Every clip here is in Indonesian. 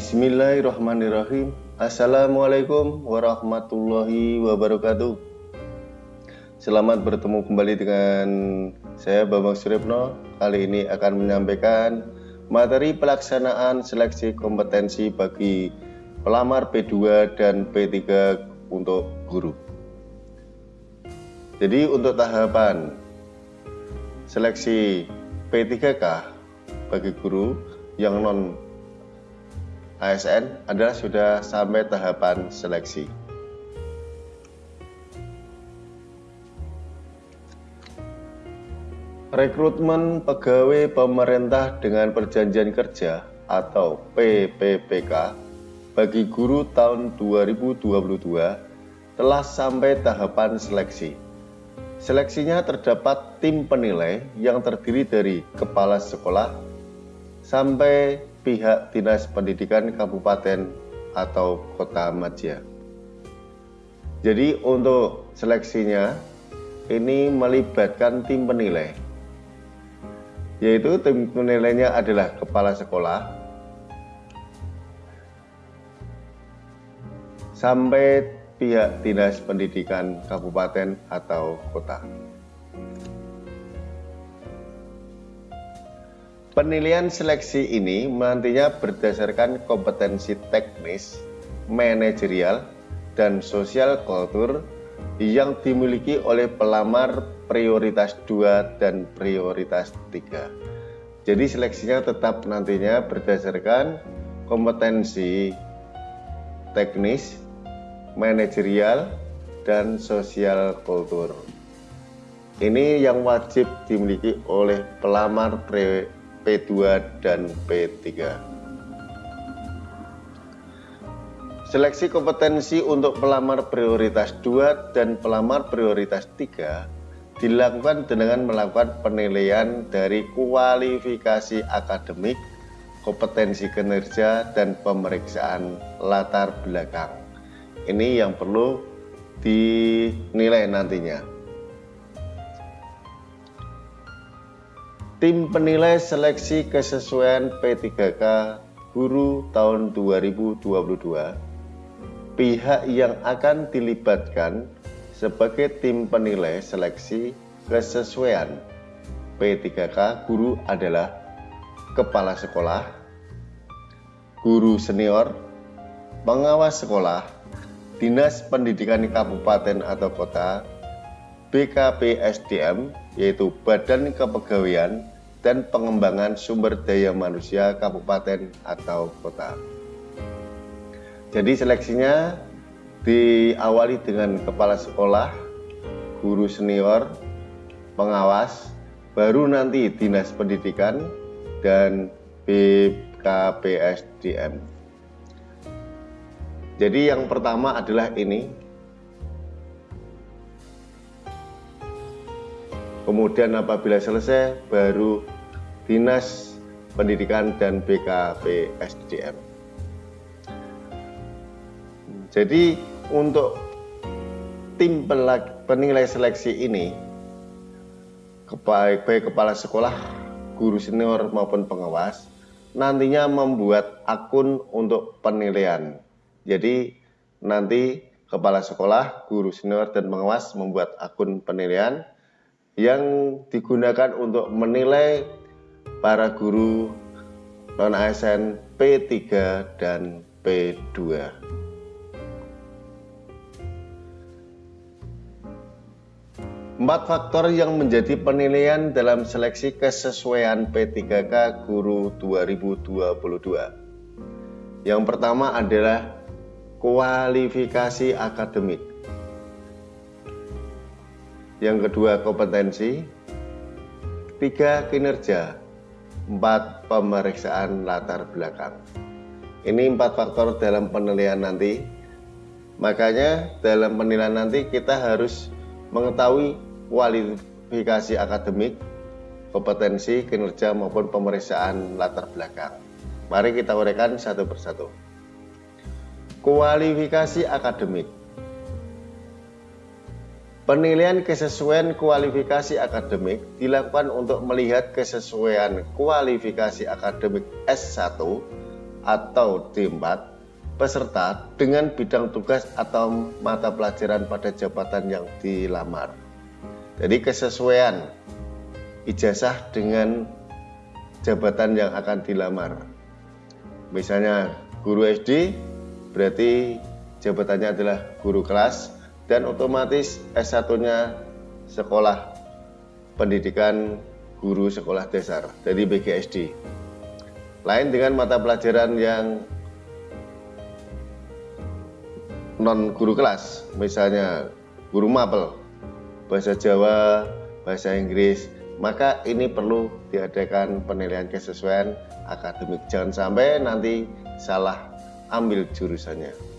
Bismillahirrahmanirrahim. Assalamualaikum warahmatullahi wabarakatuh. Selamat bertemu kembali dengan saya Bambang Suripno Kali ini akan menyampaikan materi pelaksanaan seleksi kompetensi bagi pelamar P2 dan P3 untuk guru. Jadi untuk tahapan seleksi P3K bagi guru yang non ASN adalah sudah sampai tahapan seleksi. Rekrutmen pegawai pemerintah dengan perjanjian kerja atau PPPK bagi guru tahun 2022 telah sampai tahapan seleksi. Seleksinya terdapat tim penilai yang terdiri dari kepala sekolah sampai pihak Dinas Pendidikan Kabupaten atau Kota Madia. Jadi untuk seleksinya ini melibatkan tim penilai. Yaitu tim penilainya adalah kepala sekolah sampai pihak Dinas Pendidikan Kabupaten atau Kota. Penilaian seleksi ini nantinya berdasarkan kompetensi teknis, manajerial, dan sosial kultur yang dimiliki oleh pelamar prioritas 2 dan prioritas 3. Jadi seleksinya tetap nantinya berdasarkan kompetensi teknis, manajerial, dan sosial kultur. Ini yang wajib dimiliki oleh pelamar P2 dan P3. Seleksi kompetensi untuk pelamar prioritas 2 dan pelamar prioritas 3 dilakukan dengan melakukan penilaian dari kualifikasi akademik, kompetensi kinerja, dan pemeriksaan latar belakang ini yang perlu dinilai nantinya. Tim penilai seleksi kesesuaian P3K Guru tahun 2022 Pihak yang akan dilibatkan sebagai tim penilai seleksi kesesuaian P3K Guru adalah Kepala Sekolah Guru Senior Pengawas Sekolah Dinas Pendidikan Kabupaten atau Kota, BKPSDM, yaitu Badan Kepegawaian dan Pengembangan Sumber Daya Manusia Kabupaten atau Kota. Jadi seleksinya diawali dengan kepala sekolah, guru senior, pengawas, baru nanti Dinas Pendidikan dan BKPSDM. Jadi yang pertama adalah ini. Kemudian apabila selesai baru Dinas Pendidikan dan BKP SDM. Jadi untuk tim penilai seleksi ini baik kepala sekolah, guru senior maupun pengawas nantinya membuat akun untuk penilaian jadi nanti kepala sekolah, guru senior, dan pengawas membuat akun penilaian yang digunakan untuk menilai para guru non-ASN P3 dan P2. Empat faktor yang menjadi penilaian dalam seleksi kesesuaian P3K Guru 2022. Yang pertama adalah kualifikasi akademik. Yang kedua kompetensi, tiga kinerja, empat pemeriksaan latar belakang. Ini empat faktor dalam penilaian nanti. Makanya dalam penilaian nanti kita harus mengetahui kualifikasi akademik, kompetensi, kinerja maupun pemeriksaan latar belakang. Mari kita uraikan satu persatu. Kualifikasi akademik Penilaian kesesuaian kualifikasi akademik dilakukan untuk melihat kesesuaian kualifikasi akademik S1 atau D4 peserta dengan bidang tugas atau mata pelajaran pada jabatan yang dilamar. Jadi kesesuaian ijazah dengan jabatan yang akan dilamar. Misalnya guru SD berarti jabatannya adalah guru kelas dan otomatis S1-nya sekolah pendidikan guru sekolah dasar dari BGSD. Lain dengan mata pelajaran yang non guru kelas, misalnya guru mapel, bahasa Jawa, bahasa Inggris, maka ini perlu diadakan penilaian kesesuaian akademik. Jangan sampai nanti salah ambil jurusannya.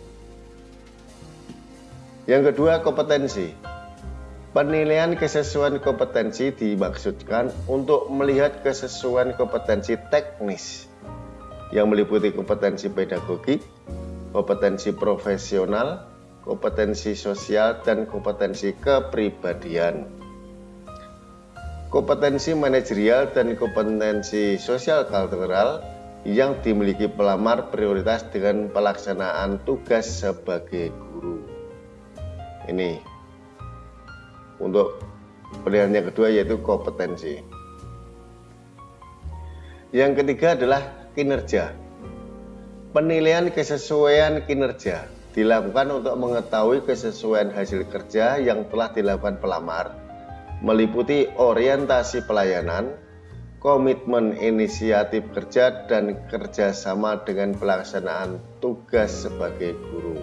Yang kedua, kompetensi. Penilaian kesesuaian kompetensi dimaksudkan untuk melihat kesesuaian kompetensi teknis yang meliputi kompetensi pedagogik, kompetensi profesional, kompetensi sosial, dan kompetensi kepribadian kompetensi manajerial dan kompetensi sosial kultural yang dimiliki pelamar prioritas dengan pelaksanaan tugas sebagai guru. Ini untuk pilihan yang kedua yaitu kompetensi. Yang ketiga adalah kinerja. Penilaian kesesuaian kinerja dilakukan untuk mengetahui kesesuaian hasil kerja yang telah dilakukan pelamar meliputi orientasi pelayanan, komitmen inisiatif kerja, dan kerjasama dengan pelaksanaan tugas sebagai guru.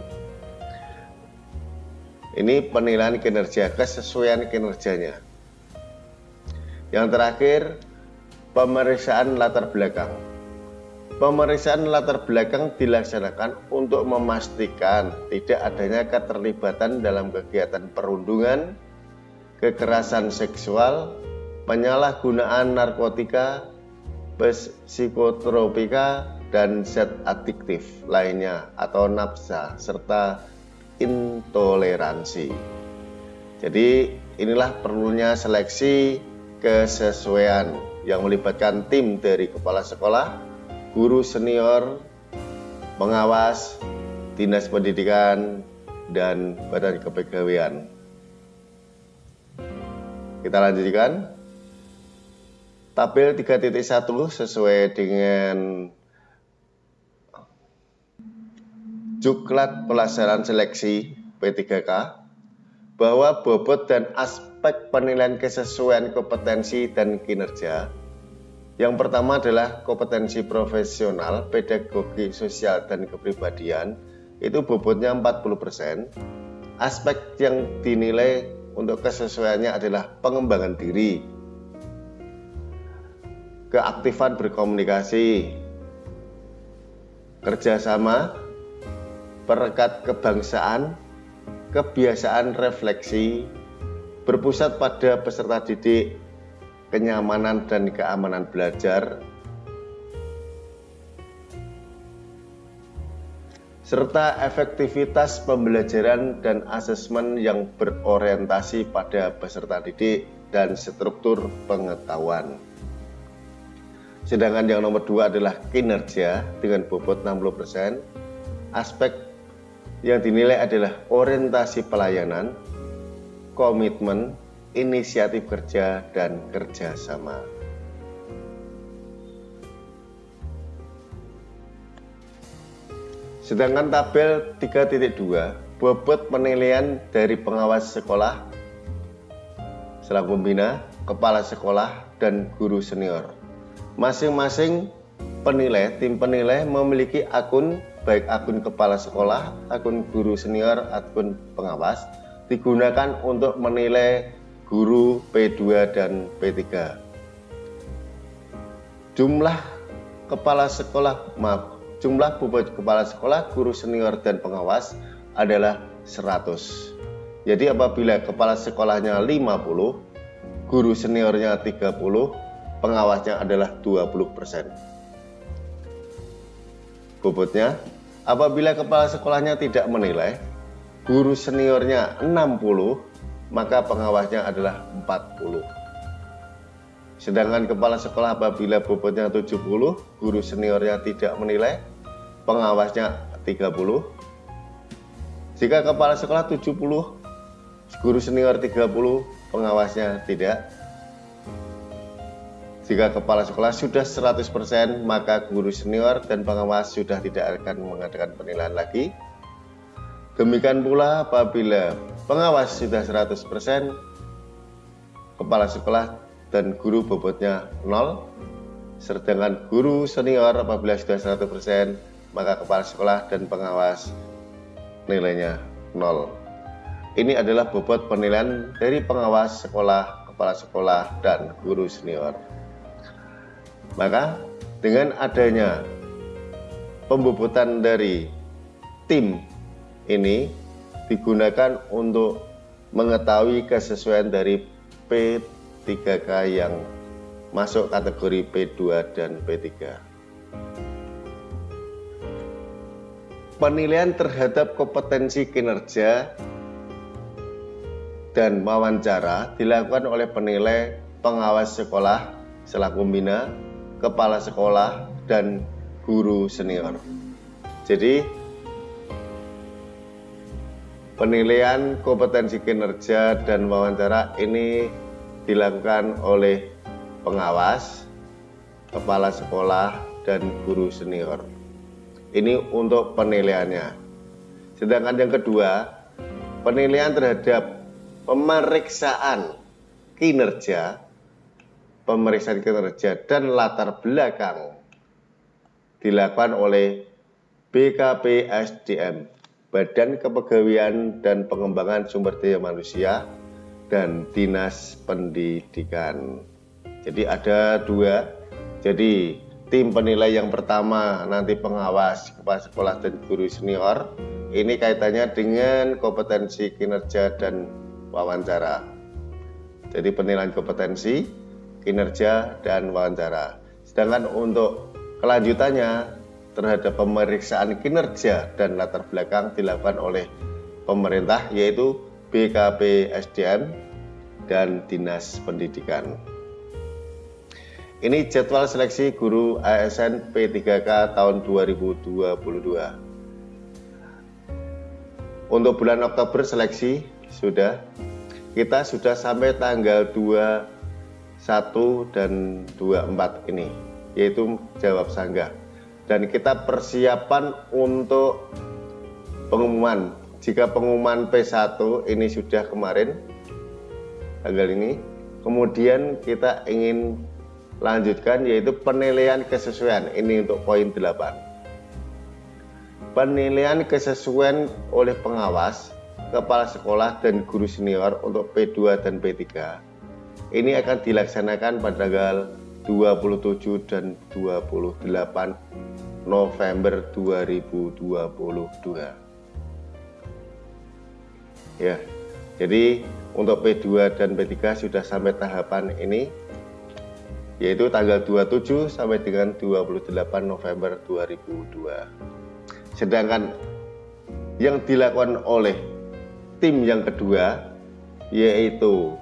Ini penilaian kinerja, kesesuaian kinerjanya. Yang terakhir, pemeriksaan latar belakang. Pemeriksaan latar belakang dilaksanakan untuk memastikan tidak adanya keterlibatan dalam kegiatan perundungan, kekerasan seksual, penyalahgunaan narkotika, psikotropika, dan zat adiktif lainnya atau nafsa serta intoleransi. Jadi inilah perlunya seleksi kesesuaian yang melibatkan tim dari kepala sekolah, guru senior, pengawas, dinas pendidikan, dan badan kepegawaian. Kita lanjutkan. Tabel 3.1 sesuai dengan Juklat Pelaksanaan Seleksi P3K bahwa bobot dan aspek penilaian kesesuaian kompetensi dan kinerja. Yang pertama adalah kompetensi profesional, pedagogi, sosial, dan kepribadian. Itu bobotnya 40%. Aspek yang dinilai untuk kesesuaiannya adalah pengembangan diri, keaktifan berkomunikasi, kerjasama, perekat kebangsaan, kebiasaan refleksi, berpusat pada peserta didik, kenyamanan dan keamanan belajar, serta efektivitas pembelajaran dan asesmen yang berorientasi pada peserta didik dan struktur pengetahuan. Sedangkan yang nomor dua adalah kinerja dengan bobot 60%. Aspek yang dinilai adalah orientasi pelayanan, komitmen, inisiatif kerja, dan kerjasama. Sedangkan tabel 3.2 bobot penilaian dari pengawas sekolah selaku pembina, kepala sekolah, dan guru senior. Masing-masing penilai, tim penilai memiliki akun baik akun kepala sekolah, akun guru senior, akun pengawas digunakan untuk menilai guru P2 dan P3. Jumlah kepala sekolah, maaf, Jumlah bobot kepala sekolah, guru senior, dan pengawas adalah 100. Jadi apabila kepala sekolahnya 50, guru seniornya 30, pengawasnya adalah 20%. Bobotnya, apabila kepala sekolahnya tidak menilai, guru seniornya 60, maka pengawasnya adalah 40. Sedangkan kepala sekolah apabila bobotnya 70, guru seniornya tidak menilai, pengawasnya 30. Jika kepala sekolah 70, guru senior 30, pengawasnya tidak. Jika kepala sekolah sudah 100%, maka guru senior dan pengawas sudah tidak akan mengadakan penilaian lagi. Demikian pula apabila pengawas sudah 100%, kepala sekolah dan guru bobotnya 0, sedangkan guru senior apabila sudah 100%, maka kepala sekolah dan pengawas nilainya 0. Ini adalah bobot penilaian dari pengawas sekolah, kepala sekolah, dan guru senior. Maka dengan adanya pembobotan dari tim ini digunakan untuk mengetahui kesesuaian dari P3K yang masuk kategori P2 dan P3. Penilaian terhadap kompetensi kinerja dan wawancara dilakukan oleh penilai pengawas sekolah selaku pembina, kepala sekolah, dan guru senior. Jadi, Penilaian kompetensi kinerja dan wawancara ini dilakukan oleh pengawas, kepala sekolah, dan guru senior. Ini untuk penilaiannya. Sedangkan yang kedua, penilaian terhadap pemeriksaan kinerja, pemeriksaan kinerja dan latar belakang dilakukan oleh BKP SDM Badan Kepegawaian dan Pengembangan Sumber Daya Manusia, dan Dinas Pendidikan. Jadi ada dua. Jadi tim penilai yang pertama nanti pengawas kepala sekolah dan guru senior. Ini kaitannya dengan kompetensi kinerja dan wawancara. Jadi penilaian kompetensi, kinerja, dan wawancara. Sedangkan untuk kelanjutannya terhadap pemeriksaan kinerja dan latar belakang dilakukan oleh pemerintah yaitu BKP SDM dan Dinas Pendidikan. Ini jadwal seleksi guru ASN P3K tahun 2022. Untuk bulan Oktober seleksi sudah kita sudah sampai tanggal 21 dan 24 ini yaitu jawab sanggah dan kita persiapan untuk pengumuman. Jika pengumuman P1 ini sudah kemarin tanggal ini, kemudian kita ingin lanjutkan yaitu penilaian kesesuaian. Ini untuk poin 8. Penilaian kesesuaian oleh pengawas, kepala sekolah dan guru senior untuk P2 dan P3. Ini akan dilaksanakan pada tanggal 27 dan 28 November 2022. Ya. Jadi untuk P2 dan P3 sudah sampai tahapan ini yaitu tanggal 27 sampai dengan 28 November 2002. Sedangkan yang dilakukan oleh tim yang kedua yaitu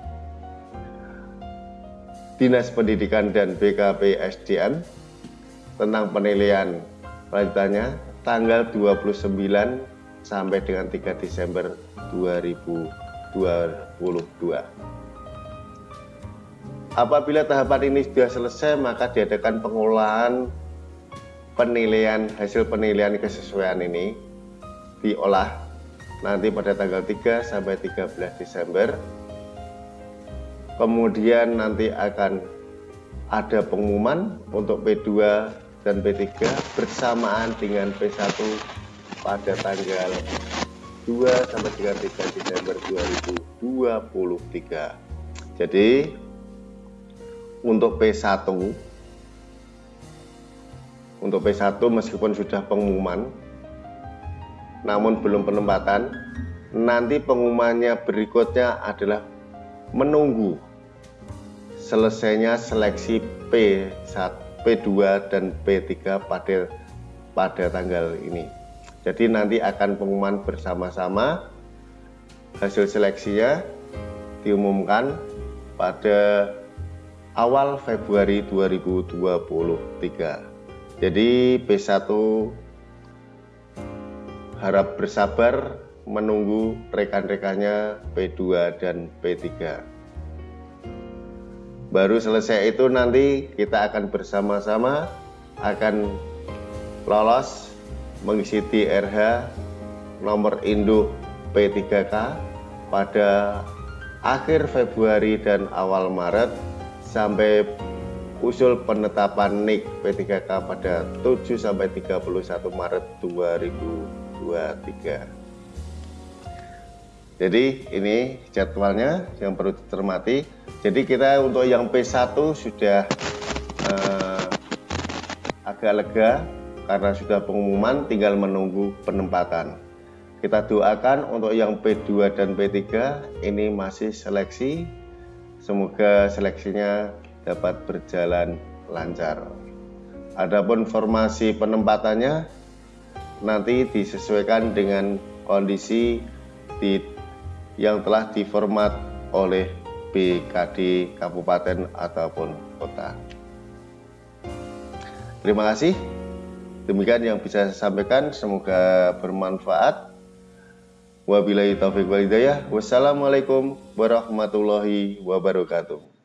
Dinas Pendidikan dan BKP SDM tentang penilaian lanjutannya tanggal 29 sampai dengan 3 Desember 2022. Apabila tahapan ini sudah selesai, maka diadakan pengolahan penilaian hasil penilaian kesesuaian ini diolah nanti pada tanggal 3 sampai 13 Desember kemudian nanti akan ada pengumuman untuk P2 dan P3 bersamaan dengan P1 pada tanggal 2 sampai dengan 3 Desember 2023. Jadi untuk P1 untuk P1 meskipun sudah pengumuman namun belum penempatan nanti pengumumannya berikutnya adalah menunggu selesainya seleksi P1, P2 dan P3 pada pada tanggal ini. Jadi nanti akan pengumuman bersama-sama hasil seleksinya diumumkan pada awal Februari 2023. Jadi P1 harap bersabar menunggu rekan-rekannya P2 dan P3. Baru selesai itu nanti kita akan bersama-sama akan lolos mengisi TRH nomor induk P3K pada akhir Februari dan awal Maret sampai usul penetapan NIK P3K pada 7 sampai 31 Maret 2023. Jadi ini jadwalnya yang perlu dicermati. Jadi kita untuk yang P1 sudah eh, agak lega karena sudah pengumuman tinggal menunggu penempatan. Kita doakan untuk yang P2 dan P3 ini masih seleksi. Semoga seleksinya dapat berjalan lancar. Adapun formasi penempatannya nanti disesuaikan dengan kondisi di yang telah diformat oleh BKD kabupaten ataupun kota. Terima kasih. Demikian yang bisa saya sampaikan, semoga bermanfaat. Wabillahi taufiq walhidayah. Wassalamualaikum warahmatullahi wabarakatuh.